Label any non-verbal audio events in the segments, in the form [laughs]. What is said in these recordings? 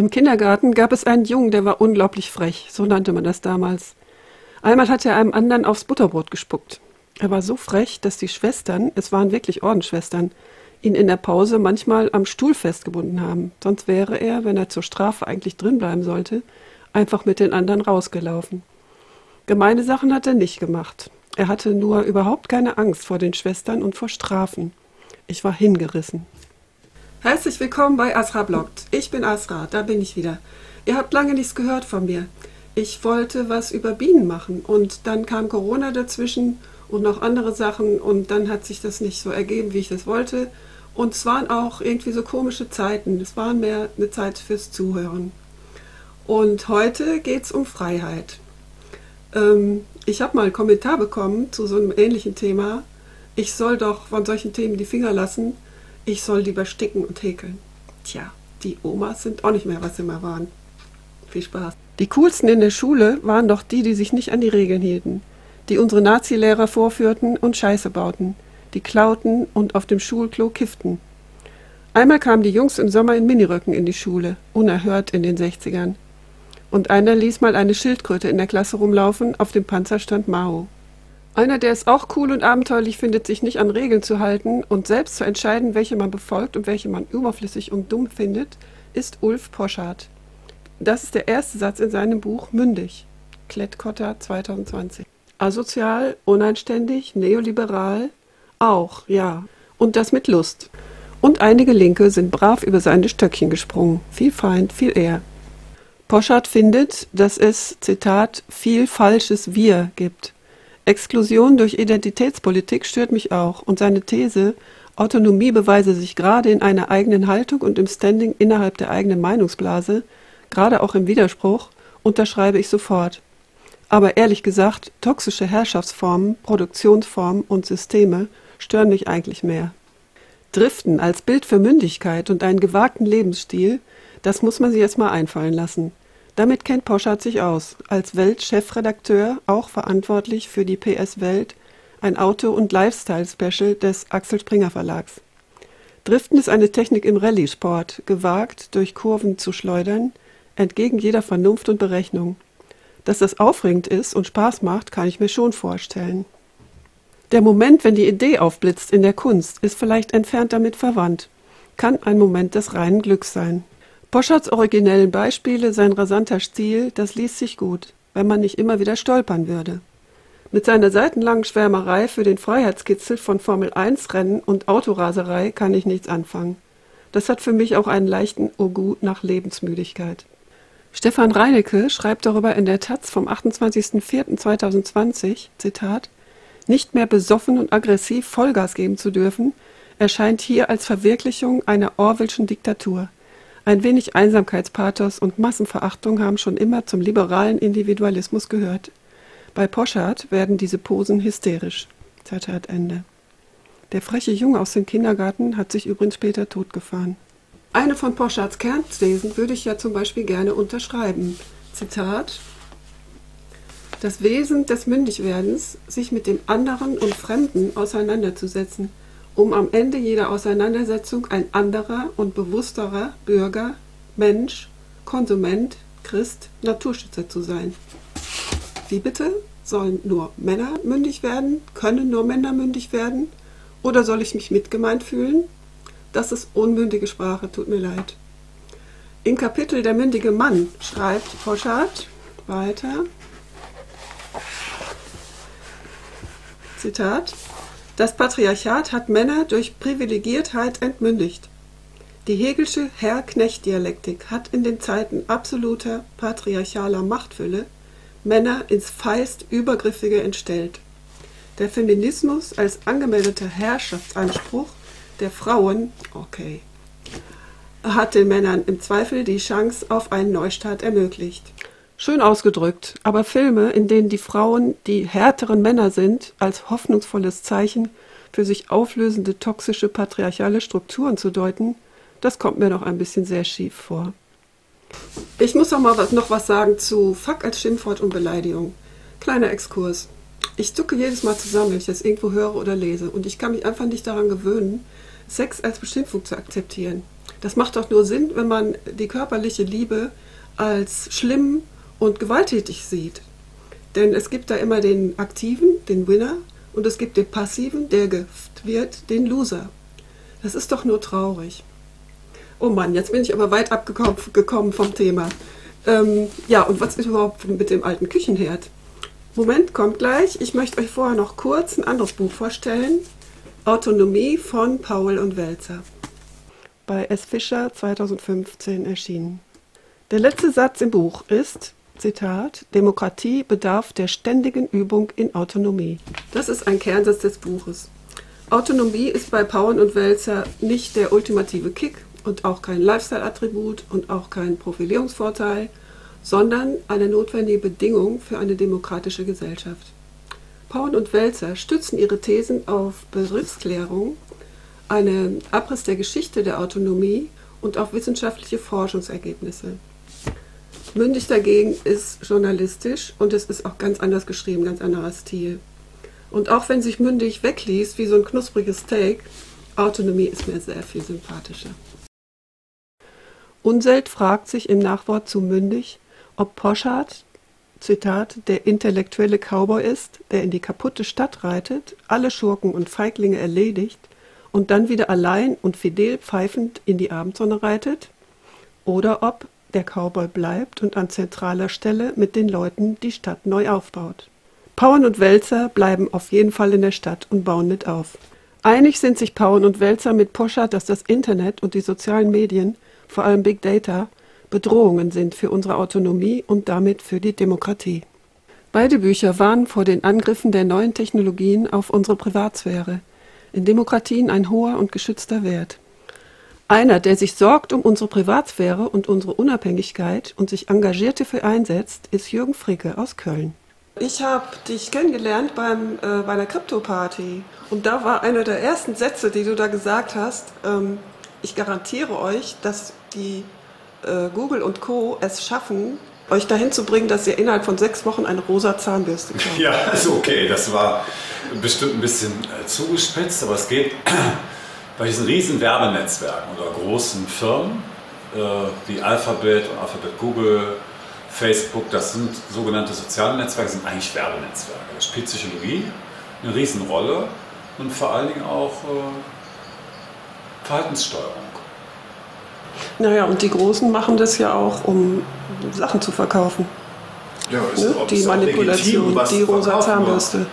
Im Kindergarten gab es einen Jungen, der war unglaublich frech, so nannte man das damals. Einmal hat er einem anderen aufs Butterbrot gespuckt. Er war so frech, dass die Schwestern, es waren wirklich Ordensschwestern, ihn in der Pause manchmal am Stuhl festgebunden haben. Sonst wäre er, wenn er zur Strafe eigentlich drinbleiben sollte, einfach mit den anderen rausgelaufen. Gemeine Sachen hat er nicht gemacht. Er hatte nur überhaupt keine Angst vor den Schwestern und vor Strafen. Ich war hingerissen. Herzlich willkommen bei Asra Bloggt. Ich bin Asra, da bin ich wieder. Ihr habt lange nichts gehört von mir. Ich wollte was über Bienen machen und dann kam Corona dazwischen und noch andere Sachen und dann hat sich das nicht so ergeben, wie ich das wollte. Und es waren auch irgendwie so komische Zeiten. Es war mehr eine Zeit fürs Zuhören. Und heute geht es um Freiheit. Ähm, ich habe mal einen Kommentar bekommen zu so einem ähnlichen Thema. Ich soll doch von solchen Themen die Finger lassen ich soll lieber sticken und häkeln. Tja, die Omas sind auch nicht mehr, was sie mal waren. Viel Spaß. Die coolsten in der Schule waren doch die, die sich nicht an die Regeln hielten, die unsere Nazi-Lehrer vorführten und Scheiße bauten, die klauten und auf dem Schulklo kifften. Einmal kamen die Jungs im Sommer in Miniröcken in die Schule, unerhört in den 60ern. Und einer ließ mal eine Schildkröte in der Klasse rumlaufen, auf dem Panzer stand Mao. Einer, der es auch cool und abenteuerlich findet, sich nicht an Regeln zu halten und selbst zu entscheiden, welche man befolgt und welche man überflüssig und dumm findet, ist Ulf Poschardt. Das ist der erste Satz in seinem Buch Mündig, Klettkotter 2020. Asozial, uneinständig, neoliberal, auch, ja. Und das mit Lust. Und einige Linke sind brav über seine Stöckchen gesprungen. Viel Feind, viel eher. Poschardt findet, dass es, Zitat, viel falsches Wir gibt. Exklusion durch Identitätspolitik stört mich auch und seine These, Autonomie beweise sich gerade in einer eigenen Haltung und im Standing innerhalb der eigenen Meinungsblase, gerade auch im Widerspruch, unterschreibe ich sofort. Aber ehrlich gesagt, toxische Herrschaftsformen, Produktionsformen und Systeme stören mich eigentlich mehr. Driften als Bild für Mündigkeit und einen gewagten Lebensstil, das muss man sich erst mal einfallen lassen. Damit kennt Poschardt sich aus, als Welt-Chefredakteur auch verantwortlich für die PS Welt, ein Auto- und Lifestyle-Special des Axel Springer Verlags. Driften ist eine Technik im Rallye-Sport, gewagt durch Kurven zu schleudern, entgegen jeder Vernunft und Berechnung. Dass das aufregend ist und Spaß macht, kann ich mir schon vorstellen. Der Moment, wenn die Idee aufblitzt in der Kunst, ist vielleicht entfernt damit verwandt, kann ein Moment des reinen Glücks sein. Poschards originellen Beispiele, sein rasanter Stil, das liest sich gut, wenn man nicht immer wieder stolpern würde. Mit seiner seitenlangen Schwärmerei für den Freiheitskitzel von Formel-1-Rennen und Autoraserei kann ich nichts anfangen. Das hat für mich auch einen leichten Urgu nach Lebensmüdigkeit. Stefan Reinecke schreibt darüber in der Taz vom 28.04.2020, Zitat, nicht mehr besoffen und aggressiv Vollgas geben zu dürfen, erscheint hier als Verwirklichung einer Orwellschen Diktatur. Ein wenig Einsamkeitspathos und Massenverachtung haben schon immer zum liberalen Individualismus gehört. Bei Poschardt werden diese Posen hysterisch. Zitat Ende. Der freche Junge aus dem Kindergarten hat sich übrigens später totgefahren. Eine von Poschards Kernthesen würde ich ja zum Beispiel gerne unterschreiben. Zitat Das Wesen des Mündigwerdens, sich mit dem anderen und Fremden auseinanderzusetzen um am Ende jeder Auseinandersetzung ein anderer und bewussterer Bürger, Mensch, Konsument, Christ, Naturschützer zu sein. Wie bitte? Sollen nur Männer mündig werden? Können nur Männer mündig werden? Oder soll ich mich mitgemeint fühlen? Das ist unmündige Sprache, tut mir leid. Im Kapitel Der mündige Mann schreibt Poschardt weiter, Zitat, das Patriarchat hat Männer durch Privilegiertheit entmündigt. Die Hegelsche Herr-Knecht-Dialektik hat in den Zeiten absoluter patriarchaler Machtfülle Männer ins feist Übergriffige entstellt. Der Feminismus als angemeldeter Herrschaftsanspruch der Frauen, okay, hat den Männern im Zweifel die Chance auf einen Neustart ermöglicht. Schön ausgedrückt, aber Filme, in denen die Frauen die härteren Männer sind, als hoffnungsvolles Zeichen für sich auflösende toxische patriarchale Strukturen zu deuten, das kommt mir noch ein bisschen sehr schief vor. Ich muss auch mal was, noch was sagen zu Fuck als Schimpfwort und Beleidigung. Kleiner Exkurs. Ich zucke jedes Mal zusammen, wenn ich das irgendwo höre oder lese und ich kann mich einfach nicht daran gewöhnen, Sex als Beschimpfung zu akzeptieren. Das macht doch nur Sinn, wenn man die körperliche Liebe als schlimm und gewalttätig sieht. Denn es gibt da immer den Aktiven, den Winner, und es gibt den Passiven, der gift wird, den Loser. Das ist doch nur traurig. Oh Mann, jetzt bin ich aber weit abgekommen vom Thema. Ähm, ja, und was ist überhaupt mit dem alten Küchenherd? Moment, kommt gleich. Ich möchte euch vorher noch kurz ein anderes Buch vorstellen. Autonomie von Paul und Welzer. Bei S. Fischer 2015 erschienen. Der letzte Satz im Buch ist, Zitat, Demokratie bedarf der ständigen Übung in Autonomie. Das ist ein Kernsatz des Buches. Autonomie ist bei Paul und Welzer nicht der ultimative Kick und auch kein Lifestyle-Attribut und auch kein Profilierungsvorteil, sondern eine notwendige Bedingung für eine demokratische Gesellschaft. Paul und Welzer stützen ihre Thesen auf Begriffsklärung, einen Abriss der Geschichte der Autonomie und auf wissenschaftliche Forschungsergebnisse. Mündig dagegen ist journalistisch und es ist auch ganz anders geschrieben, ganz anderer Stil. Und auch wenn sich Mündig wegliest wie so ein knuspriges Steak, Autonomie ist mir sehr viel sympathischer. Unselt fragt sich im Nachwort zu Mündig, ob Poschardt, Zitat, der intellektuelle Cowboy ist, der in die kaputte Stadt reitet, alle Schurken und Feiglinge erledigt und dann wieder allein und fidel pfeifend in die Abendsonne reitet, oder ob der Cowboy bleibt und an zentraler Stelle mit den Leuten die Stadt neu aufbaut. Pauen und Wälzer bleiben auf jeden Fall in der Stadt und bauen mit auf. Einig sind sich Pauen und Wälzer mit Poschardt, dass das Internet und die sozialen Medien, vor allem Big Data, Bedrohungen sind für unsere Autonomie und damit für die Demokratie. Beide Bücher warnen vor den Angriffen der neuen Technologien auf unsere Privatsphäre. In Demokratien ein hoher und geschützter Wert. Einer, der sich sorgt um unsere Privatsphäre und unsere Unabhängigkeit und sich engagiert dafür einsetzt, ist Jürgen Fricke aus Köln. Ich habe dich kennengelernt beim, äh, bei einer Krypto-Party und da war einer der ersten Sätze, die du da gesagt hast, ähm, ich garantiere euch, dass die äh, Google und Co. es schaffen, euch dahin zu bringen, dass ihr innerhalb von sechs Wochen eine rosa Zahnbürste kauft. [laughs] Ja, ist okay. Das war bestimmt ein bisschen äh, zugespitzt, aber es geht bei diesen riesen Werbenetzwerken oder großen Firmen äh, wie Alphabet und Alphabet Google, Facebook, das sind sogenannte soziale Netzwerke, sind eigentlich Werbenetzwerke. Da spielt Psychologie eine Riesenrolle und vor allen Dingen auch äh, Verhaltenssteuerung. Naja, und die Großen machen das ja auch, um Sachen zu verkaufen. Ja, ist ne? Die Manipulation, legitim, die rosa Zahnbürste.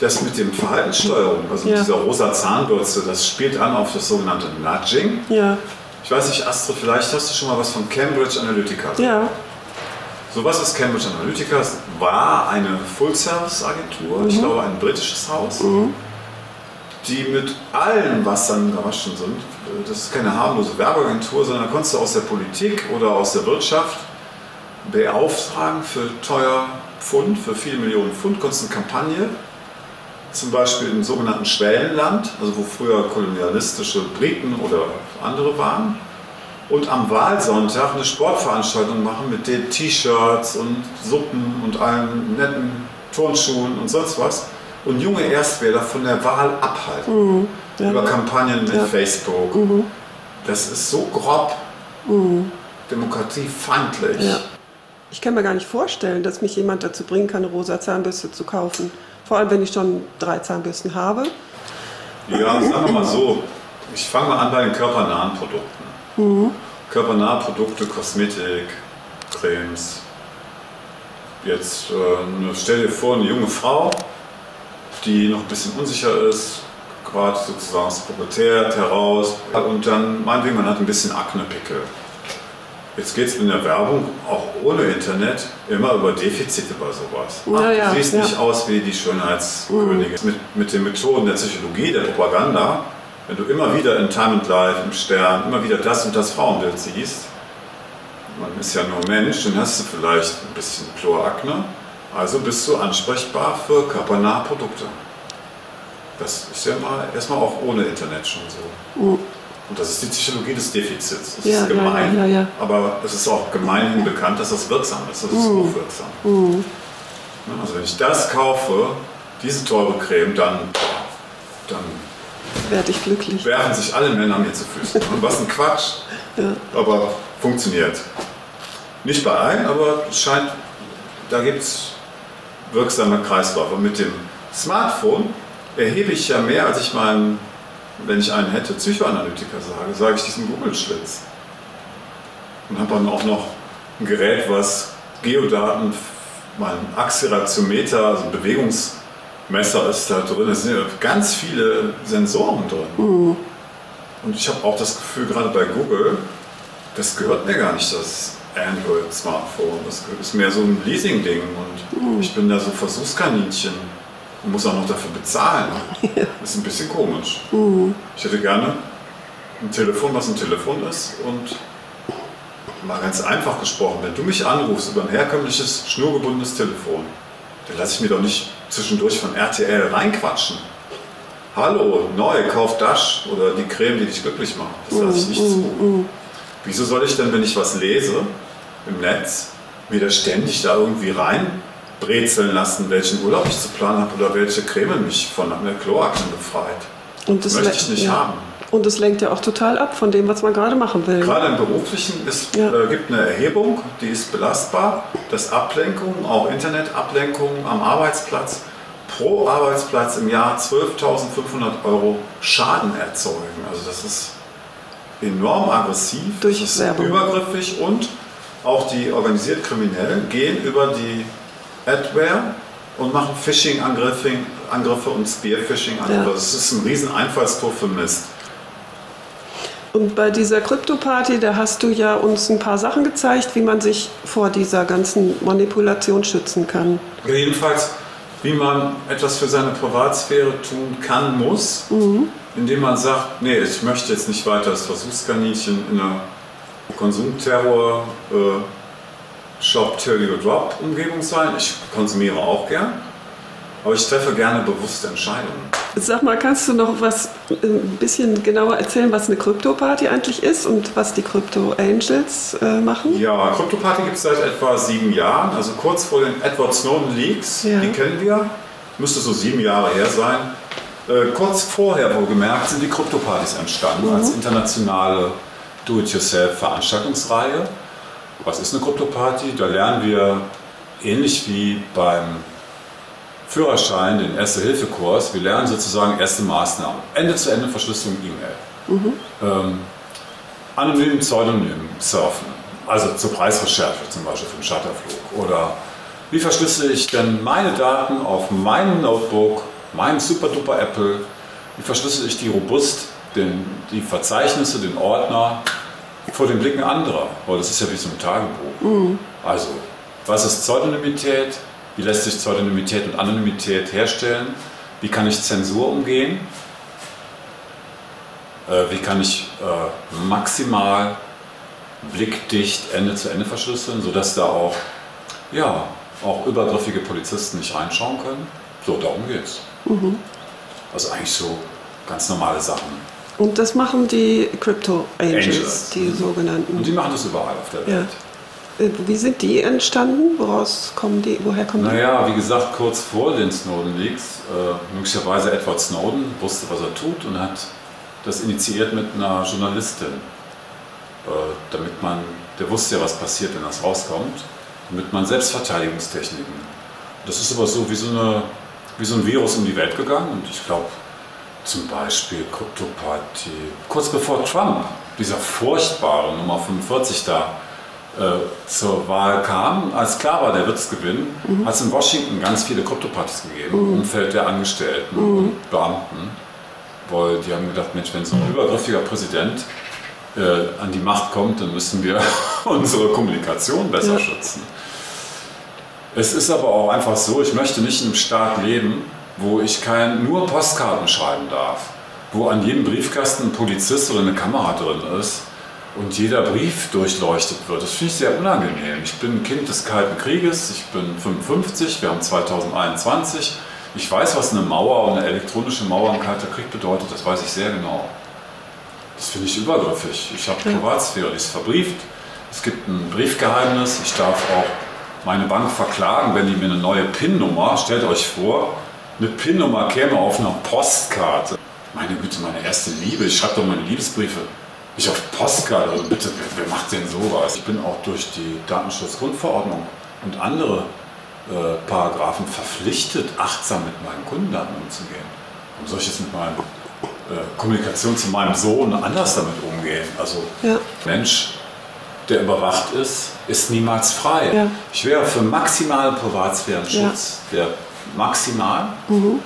Das mit dem Verhaltenssteuerung, also ja. dieser rosa Zahnbürste, das spielt an auf das sogenannte Nudging. Ja. Ich weiß nicht, Astrid, vielleicht hast du schon mal was von Cambridge Analytica. Ja. So was ist Cambridge Analytica? Es war eine Full-Service-Agentur, mhm. ich glaube ein britisches Haus. Mhm die mit allem, was dann Garaschen sind, das ist keine harmlose Werbeagentur, sondern da konntest du aus der Politik oder aus der Wirtschaft beauftragen für teuer Pfund, für viele Millionen Pfund, konntest du eine Kampagne, zum Beispiel im sogenannten Schwellenland, also wo früher kolonialistische Briten oder andere waren, und am Wahlsonntag eine Sportveranstaltung machen mit den T-Shirts und Suppen und allen netten Turnschuhen und sonst was und junge Erstwähler von der Wahl abhalten. Mhm. Ja. Über Kampagnen mit ja. Facebook. Mhm. Das ist so grob mhm. demokratiefeindlich. Ja. Ich kann mir gar nicht vorstellen, dass mich jemand dazu bringen kann, eine rosa Zahnbürste zu kaufen. Vor allem, wenn ich schon drei Zahnbürsten habe. Ja, sagen wir mal so. Ich fange mal an bei den körpernahen Produkten. Mhm. Körpernahe Produkte, Kosmetik, Cremes. Jetzt äh, stell dir vor, eine junge Frau, die noch ein bisschen unsicher ist, gerade sozusagen aus der Pubertät heraus und dann meinetwegen, man hat ein bisschen Aknepickel. Jetzt geht es in der Werbung, auch ohne Internet, immer über Defizite bei sowas. Ach, ja, du siehst ja. nicht aus wie die Schönheitskönigin. Mhm. Mit, mit den Methoden der Psychologie, der Propaganda, wenn du immer wieder in Time and Life, im Stern, immer wieder das und das Frauenbild siehst, man ist ja nur Mensch, dann hast du vielleicht ein bisschen Chlorakne, also bist du ansprechbar für körpernahe Produkte. Das ist ja mal erstmal auch ohne Internet schon so. Mhm. Und das ist die Psychologie des Defizits. Das ja, ist gemein, ja, ja, aber es ist auch gemeinhin bekannt, dass das wirksam ist. Das ist mhm. hochwirksam. Mhm. Also wenn ich das kaufe, diese teure Creme, dann, dann werde ich glücklich. werfen sich alle Männer mir zu Füßen. Und was ein Quatsch. [laughs] Aber funktioniert. Nicht bei allen, aber es scheint, da gibt es wirksame Kreisläufe. Mit dem Smartphone erhebe ich ja mehr, als ich meinen, wenn ich einen hätte, Psychoanalytiker sage, sage ich diesen Google-Schlitz. Und habe dann auch noch ein Gerät, was Geodaten, mein Accelerometer, also ein Bewegungsmesser ist da drin. Es sind ja ganz viele Sensoren drin. Und ich habe auch das Gefühl, gerade bei Google, das gehört mir gar nicht, das Android-Smartphone. Das ist mehr so ein Leasing-Ding und ich bin da so Versuchskaninchen und muss auch noch dafür bezahlen. [laughs] Das ist ein bisschen komisch. Ich hätte gerne ein Telefon, was ein Telefon ist und mal ganz einfach gesprochen, wenn du mich anrufst über ein herkömmliches, schnurgebundenes Telefon, dann lasse ich mir doch nicht zwischendurch von RTL reinquatschen. Hallo, neu, kauf das oder die Creme, die dich glücklich macht. Das lasse ich nicht zu. Wieso soll ich denn, wenn ich was lese im Netz, mir da ständig da irgendwie reinbrezeln lassen, welchen Urlaub ich zu planen habe oder welche Creme mich von der Kloakne befreit? Und das Möchte ich nicht ja. haben. Und das lenkt ja auch total ab von dem, was man gerade machen will. Gerade im Beruflichen ist, Ja. äh, gibt eine Erhebung, die ist belastbar, dass Ablenkungen, auch Internetablenkungen am Arbeitsplatz pro Arbeitsplatz im Jahr 12.500 Euro Schaden erzeugen. Also das ist enorm aggressiv, Durch das ist Werbung. übergriffig und auch die organisiert Kriminellen gehen über die Adware und machen Phishing-Angriffe Angriffe und Spear-Phishing-Angriffe. Ja. Das ist ein riesen Einfallstor für Mist. Und bei dieser Krypto-Party, da hast du ja uns ein paar Sachen gezeigt, wie man sich vor dieser ganzen Manipulation schützen kann. Jedenfalls, wie man etwas für seine Privatsphäre tun kann, muss, indem man sagt, nee, ich möchte jetzt nicht weiter das Versuchskaninchen in einer Konsumterror äh, Shop Till You Drop Umgebung sein. Ich konsumiere auch gern, aber ich treffe gerne bewusste Entscheidungen. Sag mal, kannst du noch was äh, ein bisschen genauer erzählen, was eine Krypto-Party eigentlich ist und was die Crypto Angels äh, machen? Ja, CryptoParty gibt es seit etwa sieben Jahren, also kurz vor den Edward Snowden Leaks, Ja. die kennen wir, müsste so sieben Jahre her sein. Äh, kurz vorher, wohlgemerkt, sind die Kryptopartys entstanden als internationale Do-it-yourself-Veranstaltungsreihe. Was ist eine Kryptoparty? Da lernen wir ähnlich wie beim Führerschein, den Erste-Hilfe-Kurs, wir lernen sozusagen erste Maßnahmen. Ende-zu-Ende Verschlüsselung E-Mail. Ähm, anonym, pseudonym surfen. Also zur Preisrecherche zum Beispiel für einen Charterflug. Oder wie verschlüssele ich denn meine Daten auf meinem Notebook, meinem super-duper Apple, wie verschlüssele ich die robust, den, die Verzeichnisse, den Ordner vor den Blicken anderer? Weil das ist ja wie so ein Tagebuch. Also, was ist Pseudonymität? Wie lässt sich Pseudonymität und Anonymität herstellen? Wie kann ich Zensur umgehen? Äh, wie kann ich äh, maximal blickdicht Ende zu Ende verschlüsseln, sodass da auch, ja, auch übergriffige Polizisten nicht reinschauen können? So, darum geht's. Also eigentlich so ganz normale Sachen. Und das machen die Crypto Angels, Angels. die sogenannten. Und die machen das überall auf der ja. Welt. Äh, Wie sind die entstanden? Woraus kommen die? Woher kommen die? Naja, wie gesagt, kurz vor den Snowden-Leaks, äh, möglicherweise Edward Snowden wusste, was er tut und hat das initiiert mit einer Journalistin, äh, damit man, der wusste ja, was passiert, wenn das rauskommt, damit man Selbstverteidigungstechniken. Das ist aber so wie so, eine, wie so ein Virus um die Welt gegangen und ich glaube, zum Beispiel Kryptoparty, kurz bevor Trump, dieser furchtbare Nummer 45 da, äh, zur Wahl kam, als klar war, der wird es gewinnen, hat es in Washington ganz viele Kryptopartys gegeben, im Umfeld der Angestellten und Beamten. Weil die haben gedacht, Mensch, wenn so ein übergriffiger Präsident äh, an die Macht kommt, dann müssen wir [laughs] unsere Kommunikation besser Ja. schützen. Es ist aber auch einfach so, ich möchte nicht in einem Staat leben, wo ich kein, nur Postkarten schreiben darf, wo an jedem Briefkasten ein Polizist oder eine Kamera drin ist und jeder Brief durchleuchtet wird. Das finde ich sehr unangenehm. Ich bin ein Kind des Kalten Krieges, ich bin 55, wir haben 2021. Ich weiß, was eine Mauer und eine elektronische Mauer im Kalten Krieg bedeutet, das weiß ich sehr genau. Das finde ich übergriffig. Ich habe. Privatsphäre, die ist verbrieft. Es gibt ein Briefgeheimnis. Ich darf auch meine Bank verklagen, wenn die mir eine neue PIN-Nummer, stellt euch vor, eine PIN-Nummer käme auf einer Postkarte. Meine Güte, meine erste Liebe. Ich schreibe doch meine Liebesbriefe. Ich auf Postkarte. Also bitte, wer, wer macht denn sowas? Ich bin auch durch die Datenschutzgrundverordnung und andere äh, Paragraphen verpflichtet, achtsam mit meinen Kundendaten umzugehen. Warum soll ich jetzt mit meiner äh, Kommunikation zu meinem Sohn anders damit umgehen? Also ja. Mensch, der überwacht ist, ist niemals frei. Ja. Ich wäre für maximalen Privatsphärenschutz, ja. der maximal. Mhm.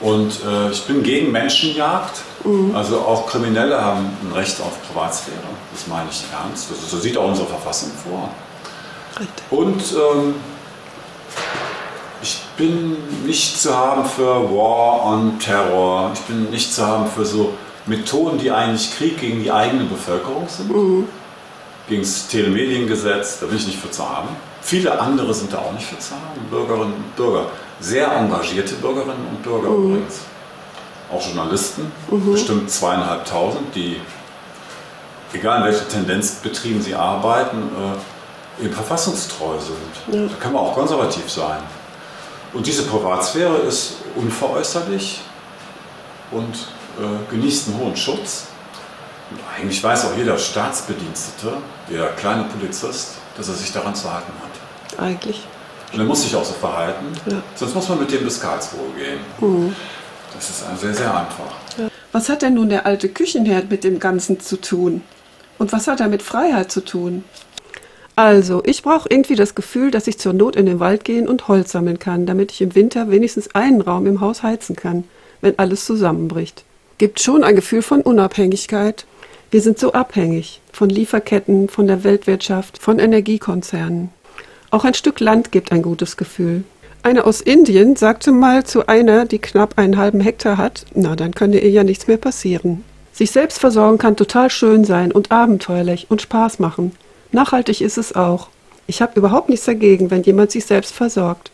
Und äh, ich bin gegen Menschenjagd. Mhm. Also auch Kriminelle haben ein Recht auf Privatsphäre. Das meine ich ernst. Das, so sieht auch unsere Verfassung vor. Richtig. Und ähm, ich bin nicht zu haben für War on Terror. Ich bin nicht zu haben für so Methoden, die eigentlich Krieg gegen die eigene Bevölkerung sind. Mhm. Gegen das Telemediengesetz, da bin ich nicht für zu haben. Viele andere sind da auch nicht für zu haben, Bürgerinnen und Bürger. Sehr engagierte Bürgerinnen und Bürger mhm. übrigens. Auch Journalisten, mhm. bestimmt zweieinhalbtausend, die, egal in welcher Tendenz betrieben sie arbeiten, äh, eben verfassungstreu sind. Ja. Da kann man auch konservativ sein. Und diese Privatsphäre ist unveräußerlich und äh, genießt einen hohen Schutz. Und eigentlich weiß auch jeder Staatsbedienstete, der kleine Polizist, dass er sich daran zu halten hat. Eigentlich. Und er muss sich auch so verhalten, ja. sonst muss man mit dem bis Karlsruhe gehen. Mhm. Das ist sehr, sehr einfach. Ja. Was hat denn nun der alte Küchenherd mit dem Ganzen zu tun? Und was hat er mit Freiheit zu tun? Also, ich brauche irgendwie das Gefühl, dass ich zur Not in den Wald gehen und Holz sammeln kann, damit ich im Winter wenigstens einen Raum im Haus heizen kann, wenn alles zusammenbricht. Gibt schon ein Gefühl von Unabhängigkeit. Wir sind so abhängig von Lieferketten, von der Weltwirtschaft, von Energiekonzernen. Auch ein Stück Land gibt ein gutes Gefühl. Eine aus Indien sagte mal zu einer, die knapp einen halben Hektar hat, na, dann könnte ihr ja nichts mehr passieren. Sich selbst versorgen kann total schön sein und abenteuerlich und Spaß machen. Nachhaltig ist es auch. Ich habe überhaupt nichts dagegen, wenn jemand sich selbst versorgt.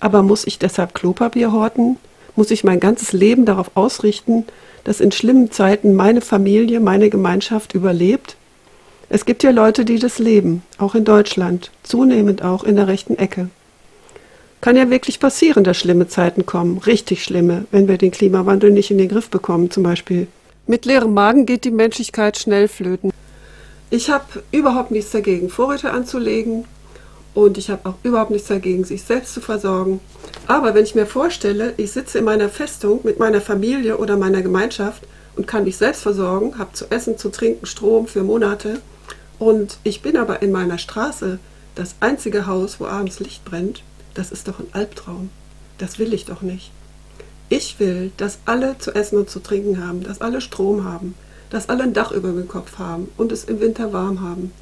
Aber muss ich deshalb Klopapier horten? Muss ich mein ganzes Leben darauf ausrichten, dass in schlimmen Zeiten meine Familie, meine Gemeinschaft überlebt? Es gibt ja Leute, die das leben, auch in Deutschland, zunehmend auch in der rechten Ecke. Kann ja wirklich passieren, dass schlimme Zeiten kommen, richtig schlimme, wenn wir den Klimawandel nicht in den Griff bekommen zum Beispiel. Mit leerem Magen geht die Menschlichkeit schnell flöten. Ich habe überhaupt nichts dagegen, Vorräte anzulegen und ich habe auch überhaupt nichts dagegen, sich selbst zu versorgen. Aber wenn ich mir vorstelle, ich sitze in meiner Festung mit meiner Familie oder meiner Gemeinschaft und kann mich selbst versorgen, habe zu essen, zu trinken, Strom für Monate und ich bin aber in meiner Straße das einzige Haus, wo abends Licht brennt, das ist doch ein Albtraum. Das will ich doch nicht. Ich will, dass alle zu essen und zu trinken haben, dass alle Strom haben, dass alle ein Dach über dem Kopf haben und es im Winter warm haben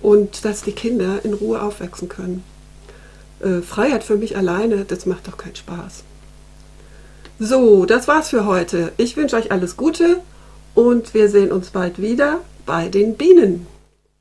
und dass die Kinder in Ruhe aufwachsen können. Äh, Freiheit für mich alleine, das macht doch keinen Spaß. So, das war's für heute. Ich wünsche euch alles Gute und wir sehen uns bald wieder bei den Bienen.